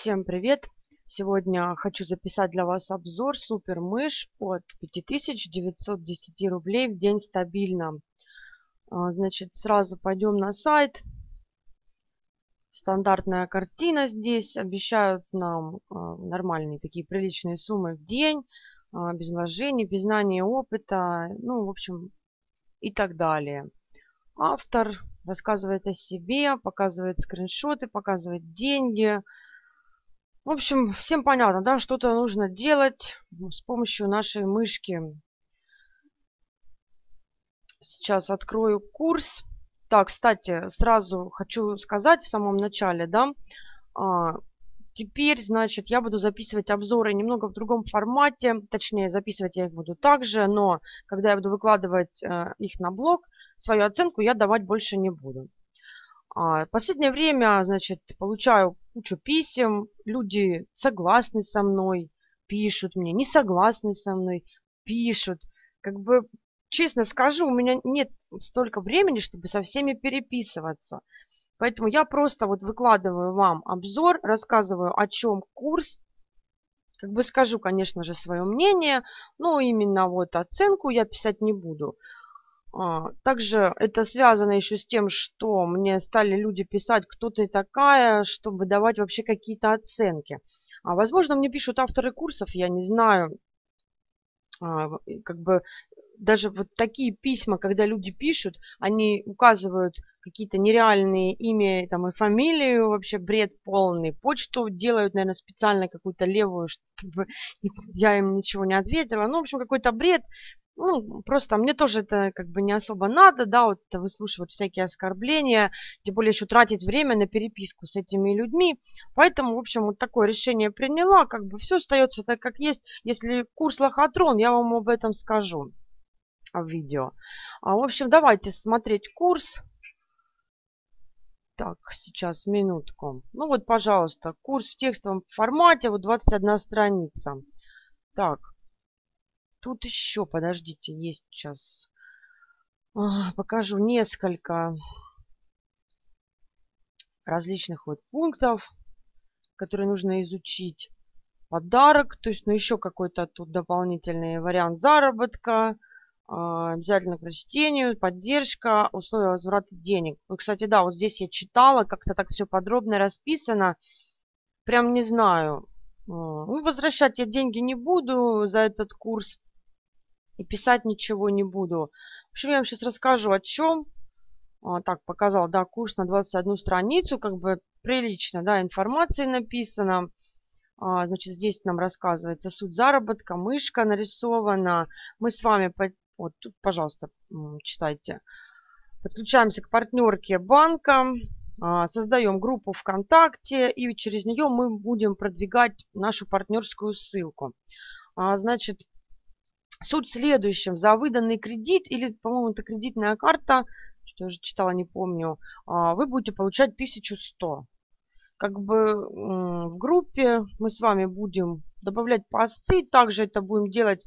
Всем привет! Сегодня хочу записать для вас обзор супер мышь от 5910 рублей в день стабильно. А, значит, сразу пойдем на сайт. Стандартная картина здесь. Обещают нам а, нормальные такие приличные суммы в день. А, без вложений, без знания опыта. Ну, в общем, и так далее. Автор рассказывает о себе, показывает скриншоты, показывает деньги. В общем, всем понятно, да, что-то нужно делать с помощью нашей мышки. Сейчас открою курс. Так, кстати, сразу хочу сказать в самом начале, да, а, теперь, значит, я буду записывать обзоры немного в другом формате, точнее, записывать я их буду также, но когда я буду выкладывать э, их на блог, свою оценку я давать больше не буду. А, последнее время, значит, получаю кучу писем, люди согласны со мной, пишут мне, не согласны со мной, пишут. Как бы, честно скажу, у меня нет столько времени, чтобы со всеми переписываться. Поэтому я просто вот выкладываю вам обзор, рассказываю, о чем курс. Как бы скажу, конечно же, свое мнение, но именно вот оценку я писать не буду. А, также это связано еще с тем, что мне стали люди писать, кто ты такая, чтобы давать вообще какие-то оценки. А, возможно, мне пишут авторы курсов, я не знаю. А, как бы даже вот такие письма, когда люди пишут, они указывают какие-то нереальные имя там, и фамилию, вообще бред полный. Почту делают, наверное, специально какую-то левую, чтобы я им ничего не ответила. Ну, в общем, какой-то бред ну, просто мне тоже это как бы не особо надо, да, вот выслушивать всякие оскорбления, тем более еще тратить время на переписку с этими людьми. Поэтому, в общем, вот такое решение приняла, как бы все остается так, как есть. Если курс лохотрон, я вам об этом скажу в видео. А, в общем, давайте смотреть курс. Так, сейчас, минутку. Ну вот, пожалуйста, курс в текстовом формате, вот 21 страница. Так, Тут еще, подождите, есть сейчас. покажу несколько различных вот пунктов, которые нужно изучить. Подарок, то есть, ну, еще какой-то тут дополнительный вариант заработка, а, обязательно к прочтению, поддержка, условия возврата денег. Ну, кстати, да, вот здесь я читала, как-то так все подробно расписано. Прям не знаю. Ну, возвращать я деньги не буду за этот курс и писать ничего не буду. В общем, я вам сейчас расскажу о чем. А, так, показал, да, курс на 21 страницу, как бы прилично, да, информации написано. А, значит, здесь нам рассказывается суть заработка, мышка нарисована. Мы с вами, вот тут, пожалуйста, читайте. Подключаемся к партнерке банка, а, создаем группу ВКонтакте, и через нее мы будем продвигать нашу партнерскую ссылку. А, значит, Суть в следующем. За выданный кредит или, по-моему, это кредитная карта, что я уже читала, не помню, а, вы будете получать 1100. Как бы в группе мы с вами будем добавлять посты. Также это будем делать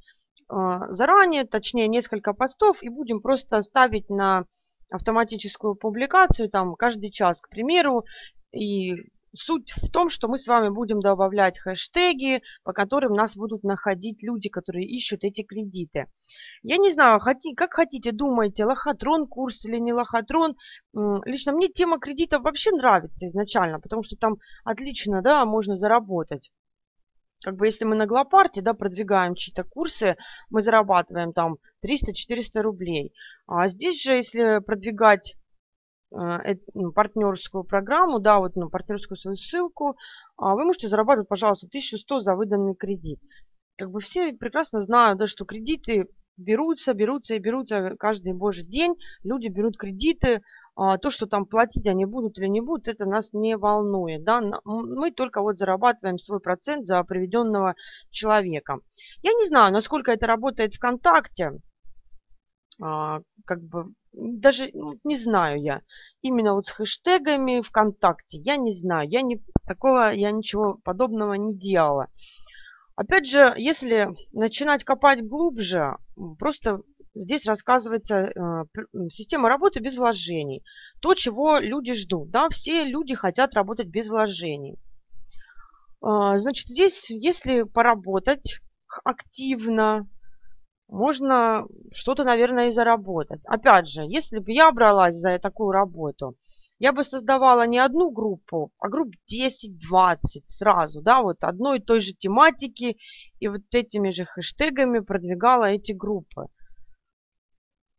заранее, точнее несколько постов. И будем просто ставить на автоматическую публикацию там каждый час, к примеру. И Суть в том, что мы с вами будем добавлять хэштеги, по которым нас будут находить люди, которые ищут эти кредиты. Я не знаю, как хотите, думаете, лохотрон курс или не лохотрон. Лично мне тема кредитов вообще нравится изначально, потому что там отлично, да, можно заработать. Как бы если мы на Глопарте, да, продвигаем чьи-то курсы, мы зарабатываем там 300-400 рублей. А здесь же, если продвигать Э, ну, партнерскую программу, да, вот ну, партнерскую свою ссылку, а, вы можете зарабатывать, пожалуйста, 1100 за выданный кредит. Как бы все прекрасно знают, да, что кредиты берутся, берутся и берутся каждый божий день. Люди берут кредиты, то, что там платить они будут или не будут, это нас не волнует. Да? Мы только вот зарабатываем свой процент за приведенного человека. Я не знаю, насколько это работает ВКонтакте. А, как бы даже ну, не знаю я. Именно вот с хэштегами ВКонтакте, я не знаю. Я не, такого, я ничего подобного не делала. Опять же, если начинать копать глубже, просто здесь рассказывается э, система работы без вложений. То, чего люди ждут. Да? Все люди хотят работать без вложений. А, значит, здесь, если поработать активно, можно что-то, наверное, и заработать. Опять же, если бы я бралась за такую работу, я бы создавала не одну группу, а групп 10-20 сразу, да, вот одной и той же тематики, и вот этими же хэштегами продвигала эти группы.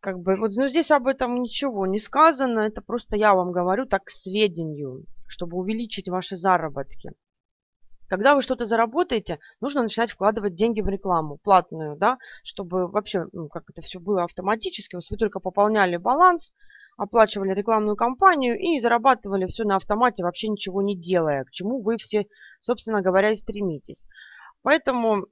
Как бы, вот, ну, здесь об этом ничего не сказано, это просто я вам говорю так к сведению, чтобы увеличить ваши заработки. Когда вы что-то заработаете, нужно начинать вкладывать деньги в рекламу, платную, да, чтобы вообще, ну, как это все было автоматически, вы только пополняли баланс, оплачивали рекламную кампанию и зарабатывали все на автомате, вообще ничего не делая, к чему вы все, собственно говоря, и стремитесь. Поэтому,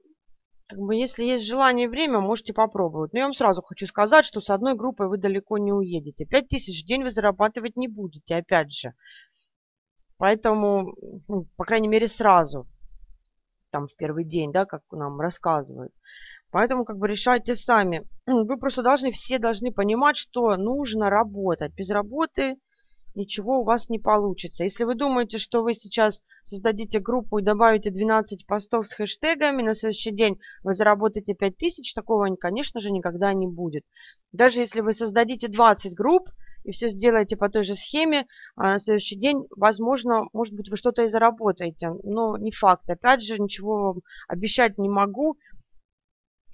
как бы, если есть желание и время, можете попробовать. Но я вам сразу хочу сказать, что с одной группой вы далеко не уедете. 5000 в день вы зарабатывать не будете, опять же. Поэтому, ну, по крайней мере, сразу, там в первый день, да, как нам рассказывают. Поэтому как бы решайте сами. Вы просто должны, все должны понимать, что нужно работать. Без работы ничего у вас не получится. Если вы думаете, что вы сейчас создадите группу и добавите 12 постов с хэштегами, на следующий день вы заработаете 5000, такого, конечно же, никогда не будет. Даже если вы создадите 20 групп и все сделаете по той же схеме, а на следующий день, возможно, может быть, вы что-то и заработаете. Но не факт. Опять же, ничего вам обещать не могу.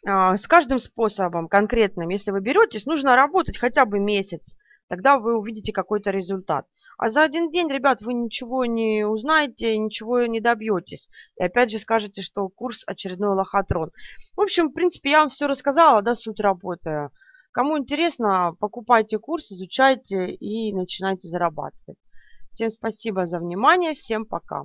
А, с каждым способом конкретным, если вы беретесь, нужно работать хотя бы месяц. Тогда вы увидите какой-то результат. А за один день, ребят, вы ничего не узнаете, ничего не добьетесь. И опять же скажете, что курс очередной лохотрон. В общем, в принципе, я вам все рассказала, да, суть работы. Кому интересно, покупайте курс, изучайте и начинайте зарабатывать. Всем спасибо за внимание, всем пока.